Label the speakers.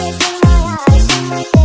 Speaker 1: Look in my eyes